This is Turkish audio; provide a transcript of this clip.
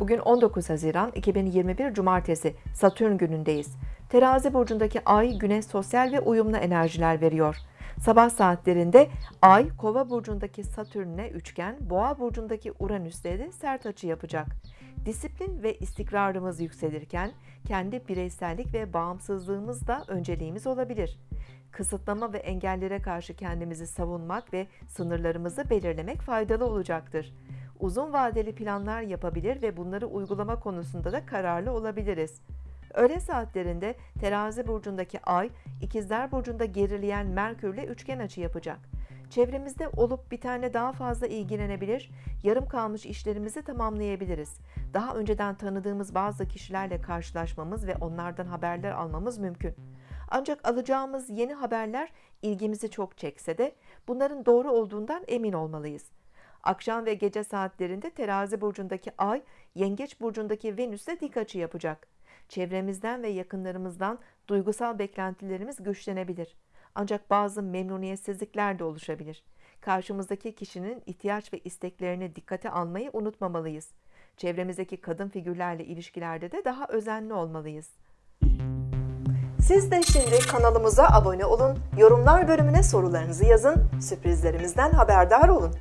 Bugün 19 Haziran 2021 Cumartesi Satürn günündeyiz. Terazi burcundaki Ay güne sosyal ve uyumlu enerjiler veriyor. Sabah saatlerinde Ay Kova burcundaki Satürn'e üçgen, Boğa burcundaki Uranüs'le de sert açı yapacak. Disiplin ve istikrarımız yükselirken kendi bireysellik ve bağımsızlığımız da önceliğimiz olabilir. Kısıtlama ve engellere karşı kendimizi savunmak ve sınırlarımızı belirlemek faydalı olacaktır. Uzun vadeli planlar yapabilir ve bunları uygulama konusunda da kararlı olabiliriz. Öğle saatlerinde Terazi burcundaki Ay, İkizler burcunda gerileyen Merkürle üçgen açı yapacak. Çevremizde olup bir tane daha fazla ilgilenebilir, yarım kalmış işlerimizi tamamlayabiliriz. Daha önceden tanıdığımız bazı kişilerle karşılaşmamız ve onlardan haberler almamız mümkün. Ancak alacağımız yeni haberler ilgimizi çok çekse de bunların doğru olduğundan emin olmalıyız. Akşam ve gece saatlerinde Terazi burcundaki Ay, Yengeç burcundaki Venüs'le dik açı yapacak. Çevremizden ve yakınlarımızdan duygusal beklentilerimiz güçlenebilir. Ancak bazı memnuniyetsizlikler de oluşabilir. Karşımızdaki kişinin ihtiyaç ve isteklerini dikkate almayı unutmamalıyız. Çevremizdeki kadın figürlerle ilişkilerde de daha özenli olmalıyız. Siz de şimdi kanalımıza abone olun, yorumlar bölümüne sorularınızı yazın, sürprizlerimizden haberdar olun.